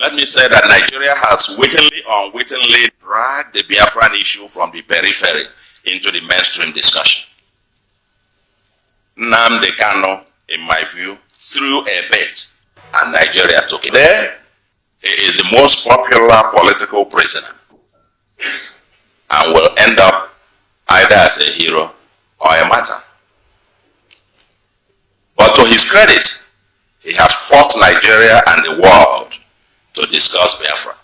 let me say that Nigeria has wittingly or unwittingly dragged the Biafran issue from the periphery into the mainstream discussion. Nnamdi Kanu, in my view, threw a bit and Nigeria took it. There, he is the most popular political prisoner and will end up either as a hero or a martyr. But to his credit, he has forced Nigeria and the world to discuss Biafra.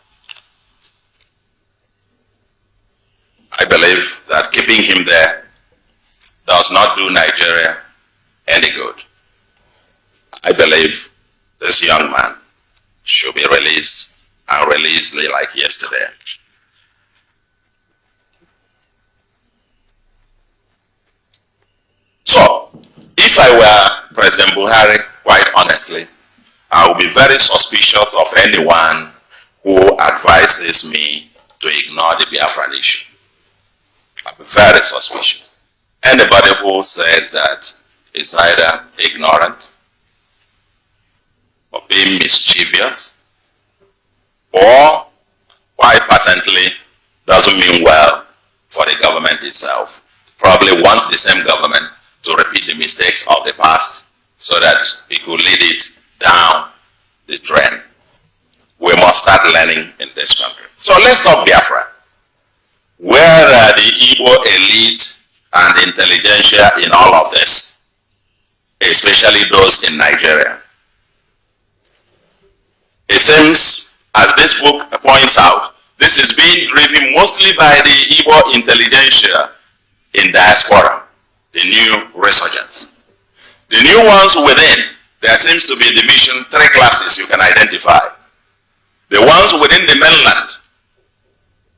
I believe that keeping him there does not do Nigeria any good. I believe this young man should be released and released like yesterday. So, if I were President Buhari, quite honestly, I will be very suspicious of anyone who advises me to ignore the Biafran issue. Be very suspicious. Anybody who says that is either ignorant or being mischievous or quite patently doesn't mean well for the government itself. Probably wants the same government to repeat the mistakes of the past so that it could lead it down the drain. We must start learning in this country. So let's talk Biafra. Where are the Igbo elite and intelligentsia in all of this? Especially those in Nigeria. It seems, as this book points out, this is being driven mostly by the Igbo intelligentsia in diaspora, the new resurgence. The new ones within, there seems to be a division, three classes you can identify. The ones within the mainland,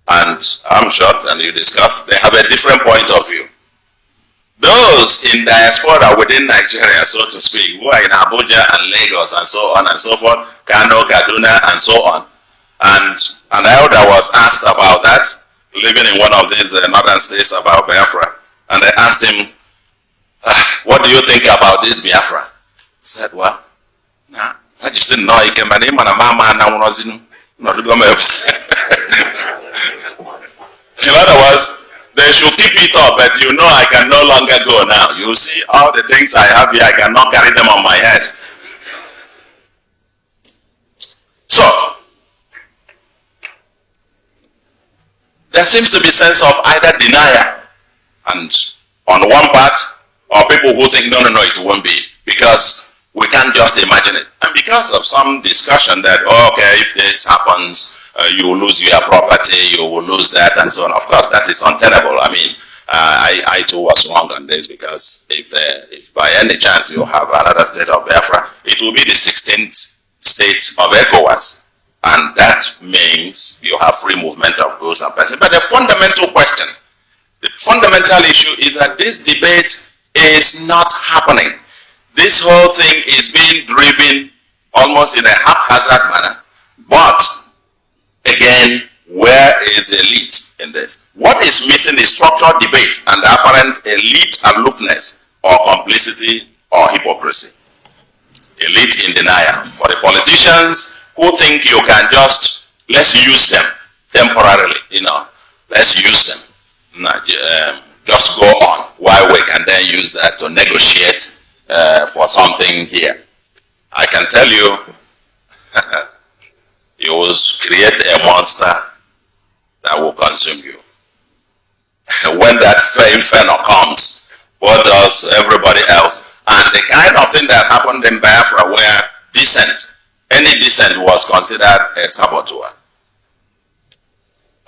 and I'm sure and you discuss, they have a different point of view. Those in diaspora within Nigeria, so to speak, who are in Abuja and Lagos and so on and so forth, Kano, Kaduna, and so on. And an elder was asked about that, living in one of these uh, northern states about Biafra. And they asked him, ah, what do you think about this Biafra? Said, well, nah, I just didn't know he came and him and a mama and I'm not In other words, they should keep it up, but you know I can no longer go now. You see all the things I have here, I cannot carry them on my head. So, there seems to be sense of either denial and on one part, or people who think, no, no, no, it won't be, because we can't just imagine it. And because of some discussion that, oh, okay, if this happens, uh, you will lose your property, you will lose that, and so on. Of course, that is untenable. I mean, uh, I, I too was wrong on this because if, uh, if by any chance you have another state of Biafra, it will be the 16th state of ECOWAS. And that means you have free movement of goods and persons. But the fundamental question, the fundamental issue is that this debate is not happening. This whole thing is being driven almost in a haphazard manner. But Again, where is the elite in this? What is missing is structural debate and the apparent elite aloofness or complicity or hypocrisy. Elite in denial. For the politicians who think you can just, let's use them temporarily, you know, let's use them. Um, just go on while we can then use that to negotiate uh, for something here. I can tell you you will create a monster that will consume you. when that inferno comes, what does everybody else? And the kind of thing that happened in Biafra where dissent, any dissent was considered a saboteur.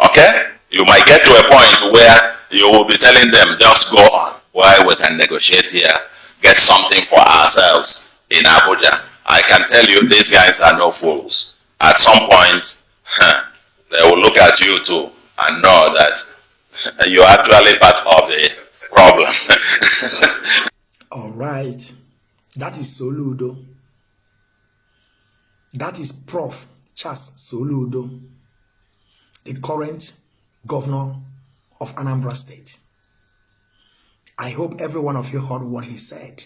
Okay? You might get to a point where you will be telling them, just go on Why we can negotiate here, get something for ourselves in Abuja. I can tell you, these guys are no fools at some point, they will look at you too and know that you're actually part of the problem. All right. That is Soludo. That is Prof. Charles Soludo, the current governor of Anambra State. I hope every one of you heard what he said.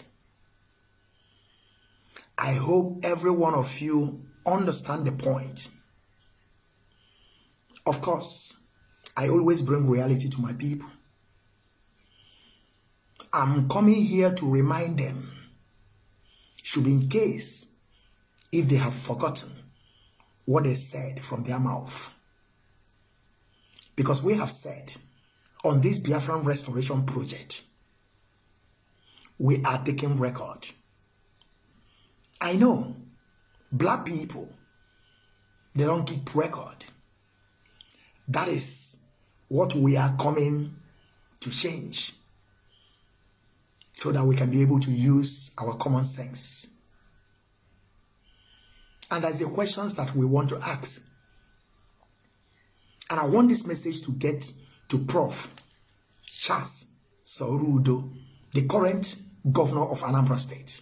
I hope every one of you understand the point. Of course, I always bring reality to my people. I'm coming here to remind them, should be in case if they have forgotten what they said from their mouth. Because we have said on this Biafran Restoration Project, we are taking record. I know black people, they don't keep record. That is what we are coming to change so that we can be able to use our common sense. And there's the questions that we want to ask. And I want this message to get to Prof. Charles Soludo, the current governor of Anambra State.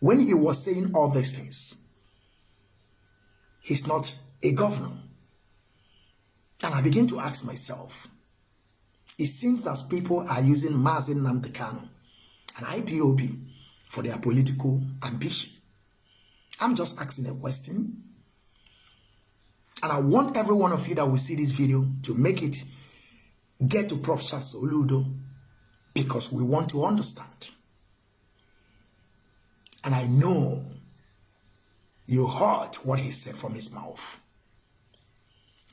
When he was saying all these things, he's not a governor. And I begin to ask myself, it seems that people are using Mazin Nnamdi Kanu and IPOB for their political ambition. I'm just asking a question. And I want every one of you that will see this video to make it get to Prof. Charles Soludo because we want to understand. And I know you heard what he said from his mouth.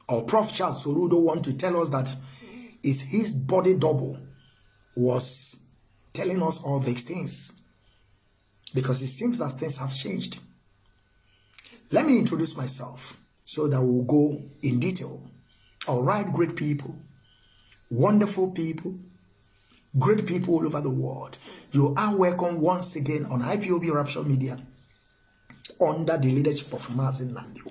Or Prof. Charles Soludo want to tell us that is his body double was telling us all these things. Because it seems that things have changed. Let me introduce myself so that we'll go in detail. All right, great people, wonderful people, great people all over the world. You are welcome once again on IPOB Rapture Media under the leadership of Mazin Nandi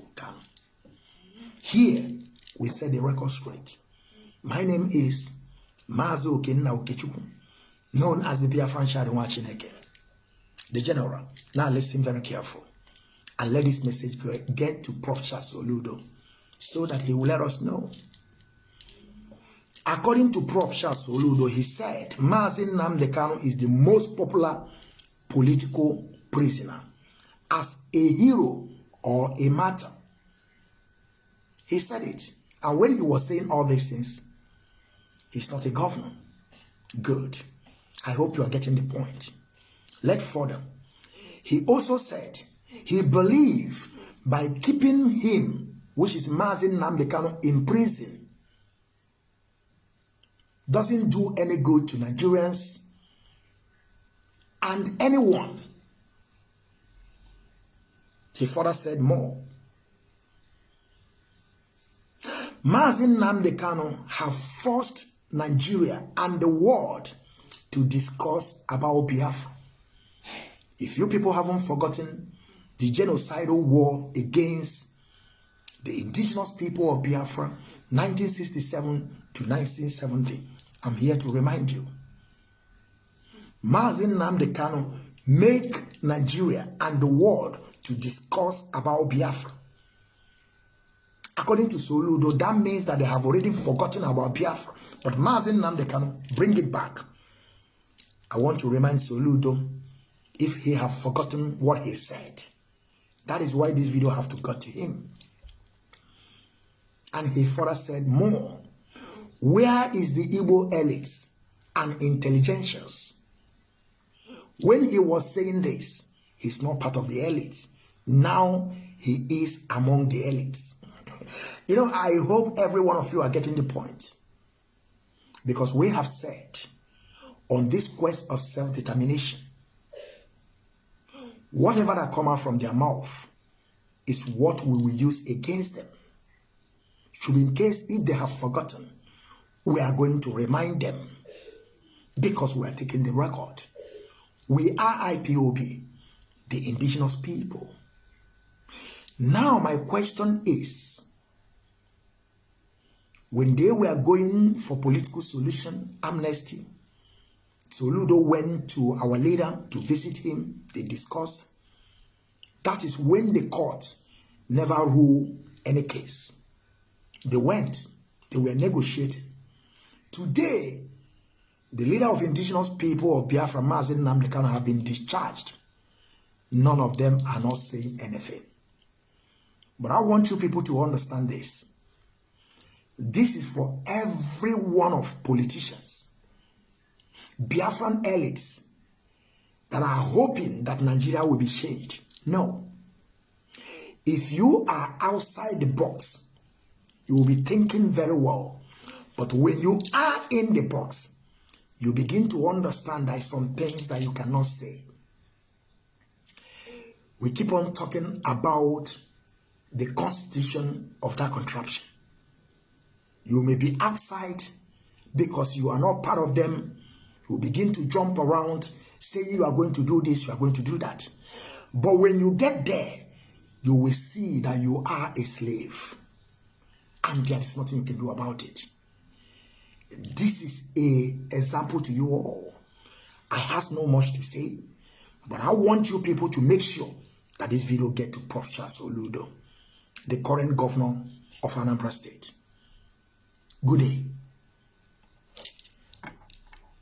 Here, we set the record straight. My name is Mazo Okenna Okechukwu, known as the Biafran Shadinwa Chineke, the general. Now listen very careful and let this message get to Prof. Soludo so that he will let us know. According to Prof. Oludo, he said Mazin Namdekano is the most popular political prisoner as a hero or a martyr. He said it. And when he was saying all these things, he's not a governor. Good. I hope you are getting the point. Let further. He also said he believed by keeping him, which is Mazin Namdekano, in prison, doesn't do any good to Nigerians and anyone. He further said more. Mazin Namdekano have forced Nigeria and the world to discuss about Biafra. If you people haven't forgotten, the genocidal war against the indigenous people of Biafra, 1967 to 1970. I'm here to remind you. Mazin Nnamdi Kanu make Nigeria and the world to discuss about Biafra. According to Soludo, that means that they have already forgotten about Biafra. But Mazin Nnamdi Kanu bring it back. I want to remind Soludo if he have forgotten what he said. That is why this video have to go to him. And he further said more. Where is the Igbo elites and intelligentials? When he was saying this, he's not part of the elites. Now he is among the elites. you know, I hope every one of you are getting the point. Because we have said on this quest of self-determination, Whatever that come out from their mouth is what we will use against them. Should in case if they have forgotten, we are going to remind them because we are taking the record. We are IPOB, the indigenous people. Now my question is, when they were going for political solution, amnesty, Soludo went to our leader to visit him. They discussed. That is when the court never ruled any case. They went. They were negotiating. Today, the leader of indigenous people of Biafra, Mazin Nnamdi Kanu, have been discharged. None of them are not saying anything. But I want you people to understand this. This is for every one of politicians, Biafran elites that are hoping that Nigeria will be changed. No. If you are outside the box, you will be thinking very well. But when you are in the box, you begin to understand that some things that you cannot say. We keep on talking about the constitution of that contraption. You may be outside because you are not part of them. You begin to jump around, saying you are going to do this, you are going to do that. But when you get there, you will see that you are a slave. And there is nothing you can do about it. This is a example to you all. I have no much to say, but I want you people to make sure that this video get to Prof. Charles Oludo, the current governor of Anambra State. Good day.